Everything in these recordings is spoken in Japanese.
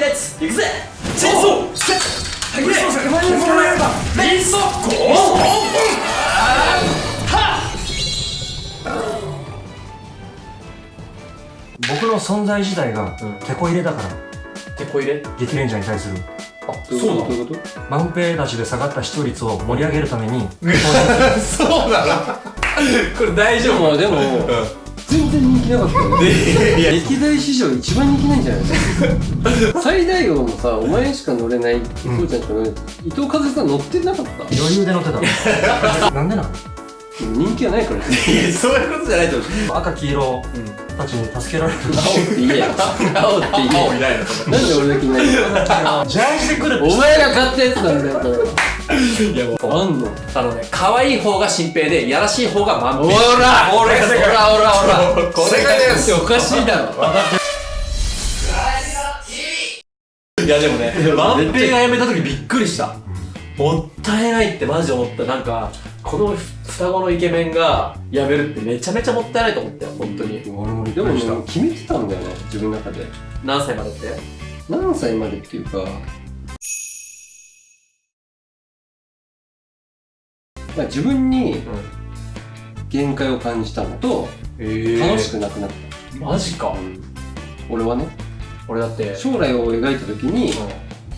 レッツ行くぜチェーンソーセッレイソーゴー僕の存在自体がうん。テこ入れだから。てこ入れ？激レンジャーに対する。あそうなの？どういうこと？満平たちで下がった視聴率を盛り上げるために。そうなの？これ大丈夫？まあでも全然人気なかったよね歴代史上一番人気ないんじゃないですか。最大王もさお前しか乗れない伊藤ちゃんしか乗れない。伊藤和恵さん乗ってなかった？余裕で乗ってた なんでなの人気はないからそういうことじゃないと思う。赤黄色たちに助けられる。青って言えよ青って言え。よいないの。なんで俺だけいないの？ジャージで来るお前が買ったやつなんだよこいやもうれ。あんの？あのね可愛い方が新平でやらしい方が満お平らおらおらおら。おら。これがねおかしいだろ。いやでもね満平が辞めた時びっくりした。もったいないってマジで思った。なんかこの双子のイケメンが辞めるってめちゃめちゃもったいないと思ったよ本当に。俺もでもねくりした。決めてたんだよね自分の中で。何歳までって？何歳までっていうか。まあ自分に限界を感じたのとえ楽しくなくなった、マジか。俺はね。俺だって。将来を描いた時にう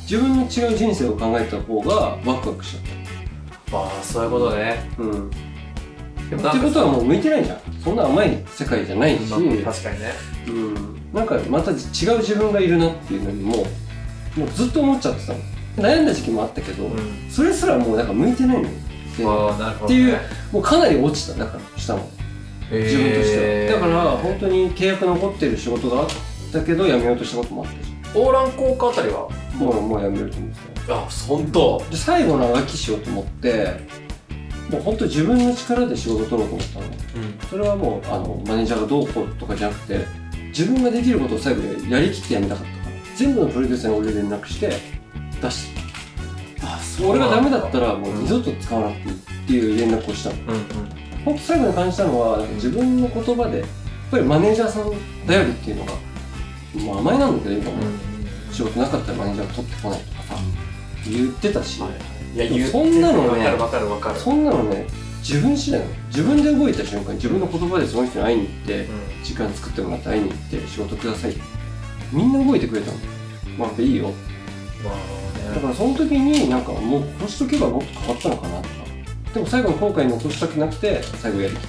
自分の違う人生を考えた方がワクワクしちゃっんまあそういうことね。たうんでってことはもう向いてないじゃん。そんな甘い世界じゃないし、まあ確かにね。うん、なんかまた違う自分がいるなっていうのにももうずっと思っちゃってたの。悩んだ時期もあったけど、うそれすらもうなんか向いてないのよ。でんああなるほどっていうもうかなり落ちた。だから下も。自分としては、だから本当に契約残ってる仕事があったけど辞めようとしたこともあったし。オーラン効果あたりは？もうもう辞めると思ってたあ本当で最後のあがきしようと思ってもう本当自分の力で仕事取ろうと思ったの。うん。それはもうあのマネージャーがどうこうとかじゃなくて自分ができることを最後にやりきってやめたかったから。全部のプロデューサーに俺連絡して出してあそ俺がダメだったらもう二度と使わなくていいっていう連絡をしたの。うんうん。本当最後に感じたのは自分の言葉でやっぱりマネージャーさん頼りっていうのがもう甘えなんだけど今も。仕事なかったらマネージャーが取ってこないとかさ言ってたし、い。や言うそんなのね。わかるわかるわかる。そんなのね自分次第なの。自分で動いた瞬間に自分の言葉でその人に会いに行って時間作ってもらって会いに行って仕事くださいって。みんな動いてくれたの。まあいいよ。まあだからその時になんかもうこうしとけばもっと変わったのかなとか。でも最後の後悔残したくなくて最後やりきっ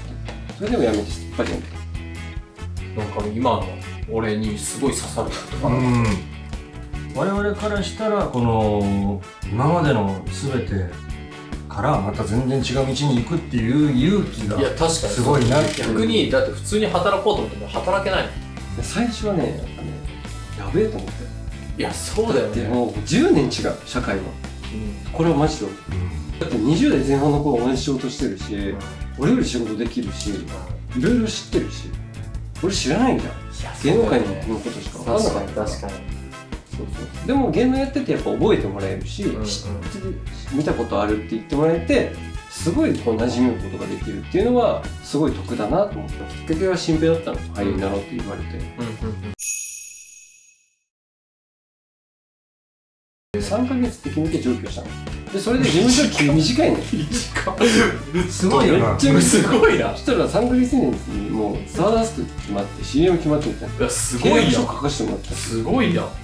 た。それでもやめてすっぱりやめた。なんか今の俺にすごい刺さるとか。うん我々からしたらこの今までの全てからまた全然違う道に行くっていう勇気がいや確かに。すごいなって逆にだって普通に働こうと思っても働けない。最初はねなんかねやべえと思って。いやそうだよね。でもう10年違う社会は。うん。これはマジで。だって20代前半の頃同じ仕事してるし、うん。俺より仕事できるしいろいろ知ってるし俺知らないんだ。よいや芸能界のことしか分かんな確かった確かにそうそう。でも芸能やっててやっぱ覚えてもらえるし、んうん。知って見たことあるって言ってもらえてすごいこう馴染むことができるっていうのはすごい得だなと思った。きっかけは新平だったの俳優になろうって言われて、うんうんうん。3ヶ月って決めて上京したの。でそれで事務所期短いのよ。すごい。よ なめっちゃすごいな。そしたら3ヶ月以内にもうスターダスト決まって CM 決まってみたいなす契ごいやん。約書書かせてもらった。すごいやん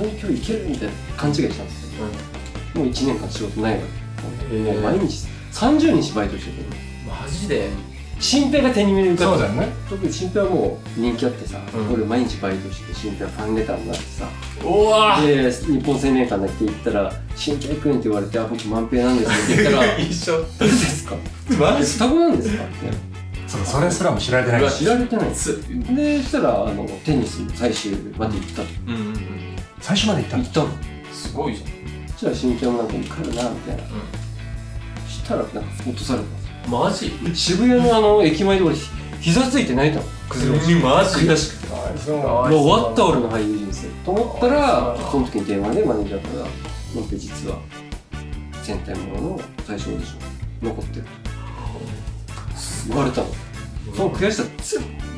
東京行けるみたいな勘違いしたんですよ。もう1年間仕事ないわけもう毎日30日バイトしててマジで。新平が手に入れるからそうだよね。特に新平はもう人気あってさ、うん俺毎日バイトして新平はファンレター。になってさうわで日本青年館だけ行ったら「新平君」って言われて「あ僕万平なんです」って言ったら「一緒。誰ですか?」マえ双子なんですか?」ってそうそれすらも知られてない。し知られてない。んですつ。でそしたらあのテニス最終まで行ったうんうんうん最初まで行ったの？行ったの。すごいじゃん。そしたら新平もなんか受かるなみたいな、したらなんか落とされた。マジ？渋谷のあの駅前で俺ひ膝ついて泣いたの。崩れ落ちて。マジ？悔しくて。もう終わった俺の俳優人生。と思ったらその時に電話でマネージャーから「なんて実は戦隊ものの最初オーディション残ってる」言われたの。その悔しさ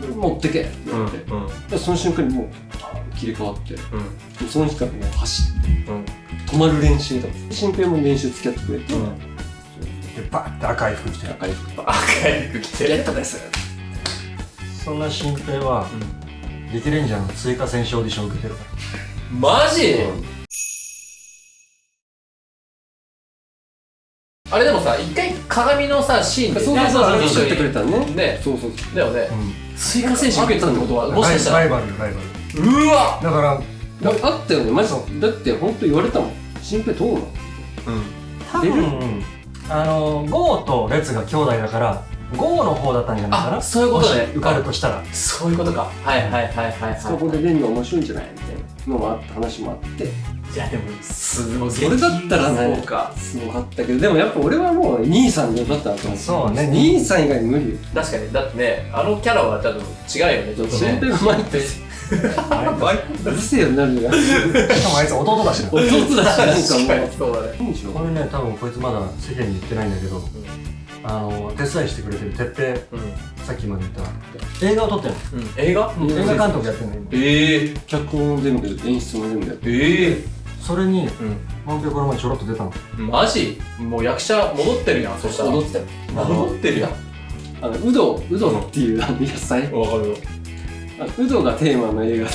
全部持ってけって言われて、うんでその瞬間にもうあ切り替わってうん。その日からもう走ってうん。止まる練習とか新平も練習付き合ってくれて、うん。でバッて赤い服着て。赤い服。赤い服着て。ゲットです。そんな新平は激レンジャーの追加選手オーディション受けてるかマジ？あれでもさ一回鏡のさシーンでそうそうそうあれ一緒に作ってくれたね。ね。そうそうそう。だよね。追加選手受けてたってことはもしかしたらライバルよライバルうわ！だからだあったよね。マジだって本当言われたもん。新平どうなの多分あのゴーとレツが兄弟だからゴーの方だったんじゃないかな？あそういうことね。受かるとしたら。そういうことか。はいはいはいはいはい。そこで練るの面白いんじゃないみたいなのもあった話もあって。いやでもすごい。それだったらねそうか。すごかったけど。でもやっぱ俺はもう兄さんでよかったなと思ってそうね。兄さん以外無理よ。確かに。だってねあのキャラは多分違うよね。ちょっと新ね平が前ってうるせえよなるじゃんしかもあいつ弟だしな。弟だしなんかもう。そうだね。これね多分こいつまだ世間に言ってないんだけど、あの手伝いしてくれてる哲平うん。さっきまで言った。映画を撮ってるうん。映画？うん。の映画監督やってるの今。ええ脚本も全部演出も全部やってええそれにう満票この前ちょろっと出たの。んマジ？もう役者戻ってるやんそしたら。踊ってたよ戻ってるやん。あのうどうどっていうあの野菜。わかるよあのうどがテーマの映画で。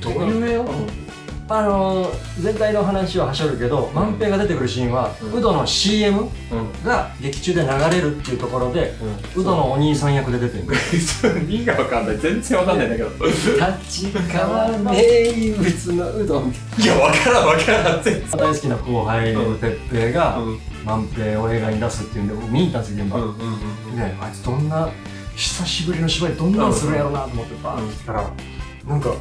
どういう映画？あの全体の話ははしょるけど万平が出てくるシーンは、うん。ウドの CM うん。が劇中で流れるっていうところでウドのお兄さん役で出てる。意味がわかんない。全然わかんないんだけど。立川名物のうどんいやわからんわからん。全然。大好きな後輩の哲平がうん。万平を映画に出すっていうんで僕見に行ったんですよ現場、うんうん。ねあいつどんな久しぶりの芝居どんなんするんやろうなと思ってバーって来たらなんか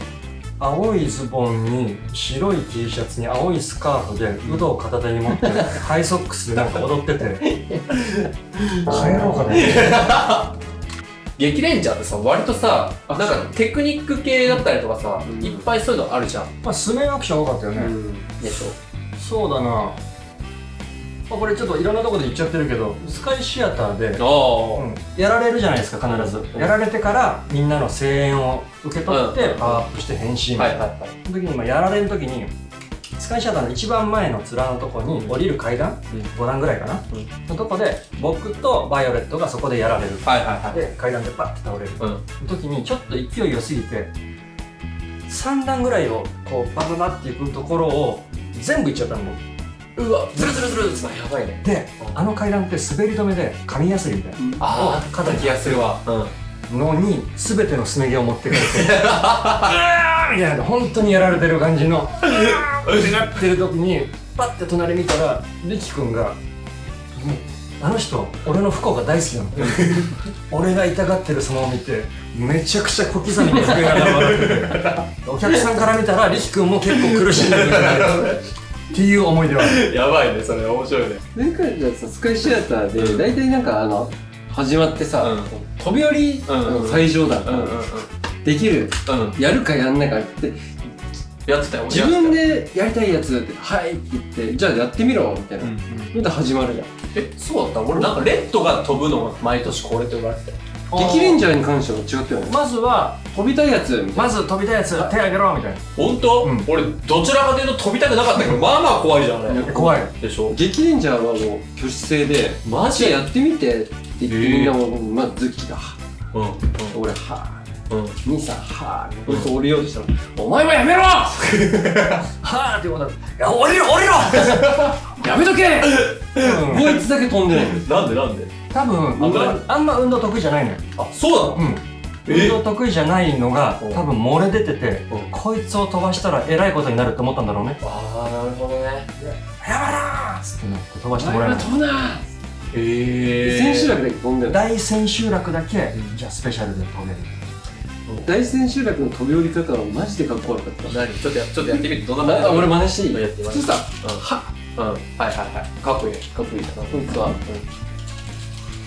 青いズボンに白い T シャツに青いスカーフでウドを片手に持って ハイソックスでなんか踊ってて。帰ろうかな。激レンジャーってさ割とさなんかテクニック系だったりとかさ、うん。いっぱいそういうのあるじゃん。まあスメアクション多かったよね、でしょ。そうだな、まあ、これちょっといろんなとこで言っちゃってるけどスカイシアターで、うん。やられるじゃないですか必ず、うん。やられてからみんなの声援を受け取ってうん。パワーアップして変身みたいな、はい。その時にまあやられる時にスカイシアターの一番前の面のとこに降りる階段、うん。5段ぐらいかな、うん。のとこで僕とバイオレットがそこでやられる。はいはいはい。で階段でパッて倒れる。うん。の時にちょっと勢い良すぎて3段ぐらいをこうバババっていくところを全部いっちゃったのうわズルズルズルズルやばいねであの階段って滑り止めで紙やすりみたいなああ肩気がするわのに全てのすね毛を持ってかれてうわみたいな本当にやられてる感じのうわってなってる時にパッて隣見たらリキ君があの人俺の不幸が大好きなの俺が痛がってる様を見てめちゃくちゃ小刻みに震えながら笑っててお客さんから見たらリキ君も結構苦しんでるんじゃなっていう思い出はある。やばいねそれ面白いね。前回じゃあさスカイシアターで大体なんかあの始まってさ、うん。飛び降り、うん最上段、うんうんうん。できる。うん。やるかやんないかってやってたよ自分でやりたいやつって「はい」って言って「じゃあやってみろ」みたいな、うんうん。始まるじゃん。えそうだった？俺なんかレッドが飛ぶのが毎年これって言われてたよ。激レンジャーに関しては違ったよね。まずは飛びたいやつみたいな。まず飛びたいやつ手あげろみたいな。本当、うん。俺どちらかというと飛びたくなかったけどまあまあ怖いじゃんあれ怖い。でしょ？激レンジャーはもう挙手制でマジやってみてって言ってみんなもまずズッキがうん俺はうんうん。兄さんはこいつ降りようとしたら「お前もやめろはあってことだいや降りろ降りろやめとけ!」うん。こいつだけ飛んでないなんでなんで？多分あんま運動得意じゃないのよ。あそうなの？うん。え運動得意じゃないのがう。ん多分漏れ出ててう。んこいつを飛ばしたらえらいことになるって思ったんだろうね。ああなるほどね。やばなーっつってね飛ばおしてもらえない前は飛ぶなへえ千秋楽だけ飛んでる大千秋楽だけうん。じゃあスペシャルで飛べる。大千秋楽の飛び降り方はマジでかっこ悪かった。何？ちょっとやちょっとやってみてどんなあ俺真似していい？やってみます。普通さうん。はうん。はいはいはい。かっこいい。かっこいい。なこいつは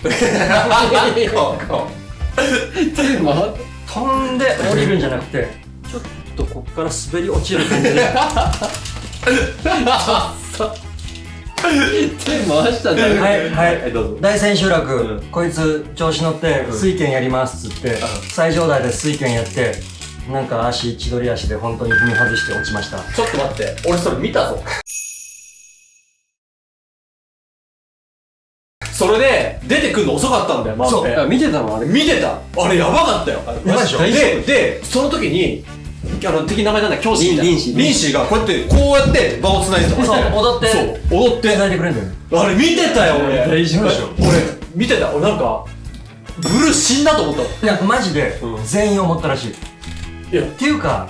こ手回っ飛んで降りるんじゃなくてちょっとこっから滑り落ちる感じで。手回したんだよはいはい。はいどうぞ。大千秋楽、うん。こいつ調子乗ってうん。水拳やりますっつって、ん。最上台で水拳やってなんか足千鳥足で本当に踏み外して落ちました。ちょっと待って俺それ見たぞそれで出てくるの遅かったんだよマンペあ見てたのあれ。見てた。あれやばかったよ。やばいで。しょででその時にあの敵名前なんだ教師みたいな。リンシーリンシー。がこうやってこうやって場を繋いでたそう踊って。そう。踊って繋いでくれるんだよ。ねあれ見てたよ俺。大丈夫でしょ。俺見てた。俺なんかブルー死んだと思ったいやマジでうん。全員思ったらしい。いや。っていうか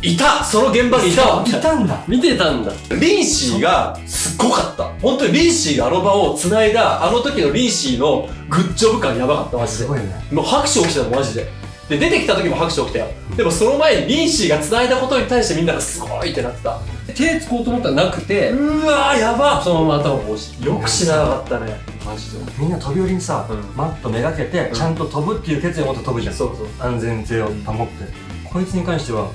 いた。その現場にいたわ。いたんだ。見てたんだ。リンシーがすっごかった。本当にリンシーがあの場を繋いだあの時のリンシーのグッジョブ感やばかったマジで。すごいね。もう拍手起きてたのマジで。で出てきた時も拍手起きたよ。でもその前にリンシーが繋いだことに対してみんながすごいってなってた。手つこうと思ったらなくて。うわーやばそのまま頭をこうしてよく知らなかったね。マジで。みんな飛び降りにさ、うん。マットめがけてちゃんと飛ぶっていう決意を持って飛ぶじゃん、そうそう。安全性を保って、こいつに関しては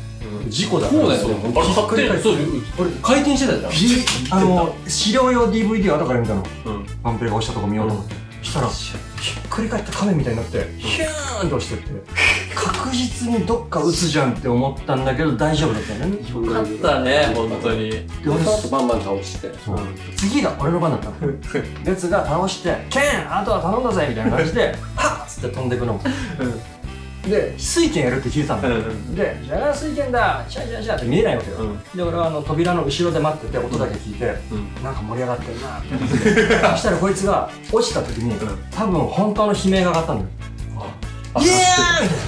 事故だそうだよね。あれそう俺回転してたじゃん。あの資料用 DVD を後から見たの。うん。ワンペが押したとこ見ようと思って、したらひっくり返った亀みたいになってヒューンと落ちてって。確実にどっか打つじゃんって思ったんだけど大丈夫だったよね。よかったね本当に。でバンバン倒して。次が俺の番だったの。列が倒して「ケンあとは頼んだぜ」みたいな感じで「はっ!」つって飛んでくので水拳やるって聞いてたの、うんで「じゃあ水拳だ。シャシャシャ」って見えないわけよ、うん。で俺はあの扉の後ろで待ってて音だけ聞いて、うん。なんか盛り上がってるなって。そしたらこいつが落ちた時に、多分本当の悲鳴が上がったんだよ。あイエ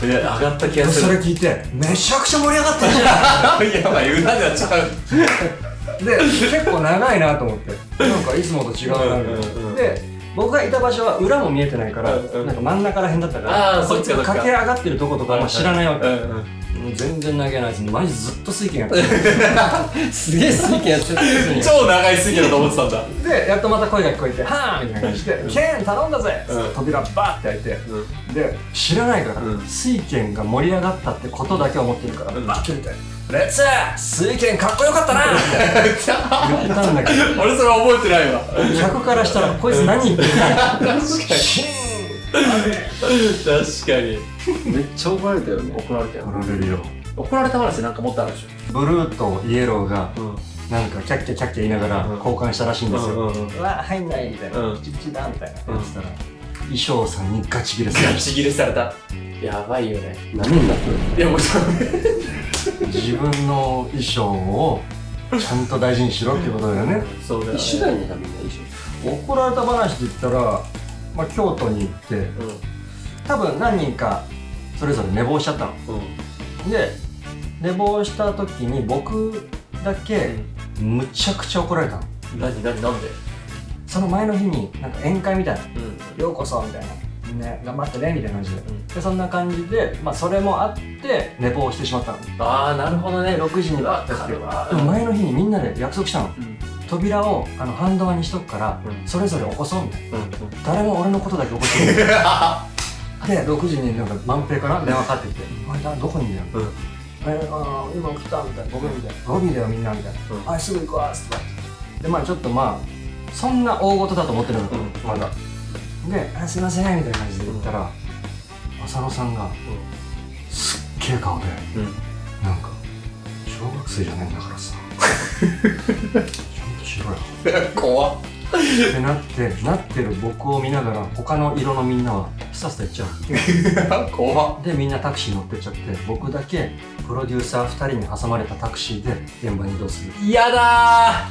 ー。イいや上がった気がすそれる聞いてめちゃくちゃ盛り上がってるじゃ やばい裏ではちゃう。んで結構長いなと思って。なんかいつもと違うなみたいな。うんうんうん。で僕がいた場所は裏も見えてないから、うんうん。なんか真ん中らへんだったからそっちかそっちか。駆け上がってるとことかも知らないわけ、全然投げないですマジずっと水拳 やってるすげえ水拳やってた超長い水魚だと思ってたんだ。でやっとまた声が聞こえて「はーみたいな感じで「ケン頼んだぜ!」うん扉バーって開いてで知らないから、うん。水拳が盛り上がったってことだけ思ってるから、うん。バーって出て「レッツ水拳かっこよかったな!」って言ったんだけど俺それ覚えてないわ。客からしたらこいつ何言ってるんだよ。確かに。確かに。めっちゃ怒られたよね。怒られたよ。怒られるよ。怒られた話なんかもっとあるでしブルーとイエローがょうん。なんかキャッキャキャッキャ言いながらうん。交換したらしいんですよ、うんうんうん。うわ入んないみたいな、うん。プチプチだみたいな。やってたら、衣装さんにガチギレされてガチ切れされた。やばいよね。何になってるいやもうそ自分の衣装をちゃんと大事にしろってことだよね。そうだよね。一緒だよね。多分ね一緒怒られた話で言ったら、まあ、京都に行ってう多分何人かそれぞれ寝坊しちゃったの。んうん。で寝坊した時に僕だけむちゃくちゃ怒られたの。何何なんで？その前の日になんか宴会みたいな。うん「ようこそ」みたいな「ね、頑張ってね」みたいな感じで。ん。でそんな感じで、まあ、それもあって寝坊してしまったの。ああなるほどね。6時にバッてわかるわ。でも前の日にみんなで約束したの。うん。扉をあの半ドアにしとくから、うん。それぞれ起こそうみたいな。うん誰も俺のことだけ起こしてない。で6時になんか万平から電話かかってきて「お前だどこにいるの？うん。えあー今来た」みたいな「ごめん」みたいな「ロビーだよみんな」みたいな「うん。あすぐ行くわ」っつって。でまあちょっとまあそんな大事だと思ってるのか、うん。まだで「あすいません」みたいな感じで言ったら、浅野さんがすっげえ顔でうん。なんか小学生じゃねえんだからさ。ちゃんとしろよ。怖っ。ってなってなってる僕を見ながら他の色のみんなはさっさと行っちゃう 怖っ。でみんなタクシー乗ってっちゃって僕だけプロデューサー2人に挟まれたタクシーで現場に移動する。嫌だ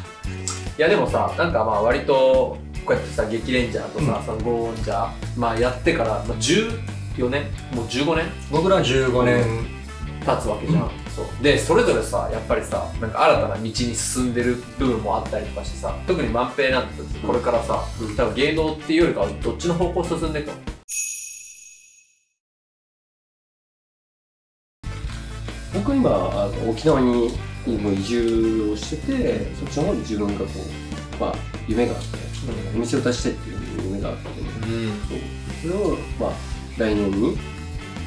ー。いやでもさなんかまあ割とこうやってさ激レンジャーとさ、そのゴーンジャーまあやってから、まあ、14年もう15年？僕ら15年。経つわけじゃん、そう。でそれぞれさやっぱりさなんか新たな道に進んでる部分もあったりとかしてさ特に万平なんてこれからさ、うん多分芸能っていうよりかはどっちの方向進んでいくの？僕今あの沖縄にもう移住をしててそっちの方に自分がこうまあ夢があってお店を出したいっていう夢があってうん。そうそれをまあ来年に、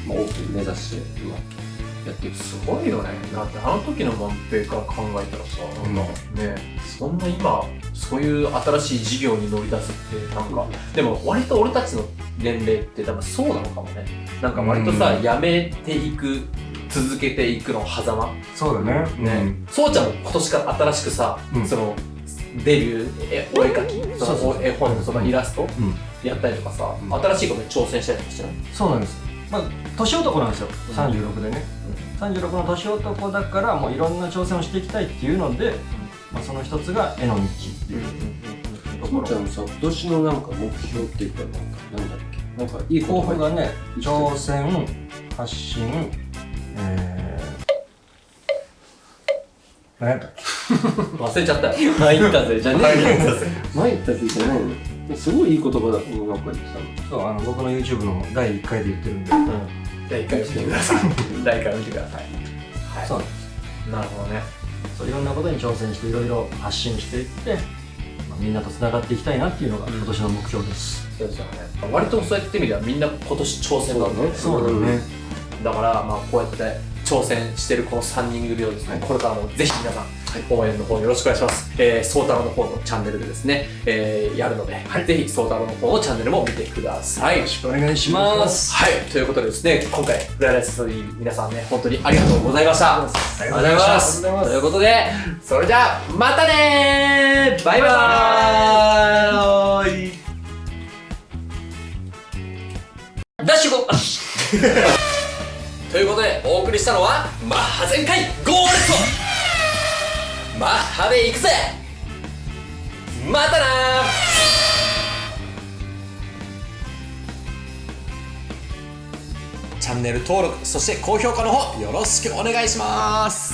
まあ、オープン目指して今やっていくす。ごいよね。だってあの時の万平から考えたらさ、なんかねそんな今そういう新しい事業に乗り出すってなんかでも割と俺たちの年齢って多分そうなのかもね。なんか割とさ、うんやめていく続けていくの狭間。そうだね。ね、そうちゃんも今年から新しくさ、うん。そのデビューえお絵描きそそうそうの絵本のそのイラストうん。やったりとかさ、うん。新しいことに挑戦したりとかしてない？そうなんです。まあ年男なんですよ。36でね、36の年男だからもういろんな挑戦をしていきたいっていうので、まあ、その一つが絵の道っていう。ところそうちゃんのさ今年のなんか目標っていうかなんかなんだっけ？なんかいい抱こと負がね挑戦発信えー、何やったっけ？忘れちゃったよ。参ったぜじゃね。えよ参ったぜじゃないのすごいいい言葉だと思うなんか言ってたの。そうあの僕の YouTube の第1回で言ってるんで、第1回見てください。第1回見てください。はい。そうなるほどね。そういろんなことに挑戦していろいろ発信していって、まあ、みんなとつながっていきたいなっていうのが今年の目標です、そうですよね。割とそうやってみればみんな今年挑戦なんだよね。そうだね、だからまあこうやって挑戦してるこの3人組をですね、これからもぜひ皆さん、応援の方よろしくお願いします。えー、ソータロの方のチャンネルでですね、えー、やるので、ぜひソータロの方のチャンネルも見てください。よろしくお願いします。はい、ということでですね、今回、フライライストーリー皆さんね、本当にありがとうございました。ありがとうございます。ということで、それじゃあ、またねー。バイバーイ。ダッシュゴりしたのはマッハ全開ゴーレットマッハで行くぜ。またなチャンネル登録そして高評価の方よろしくお願いします。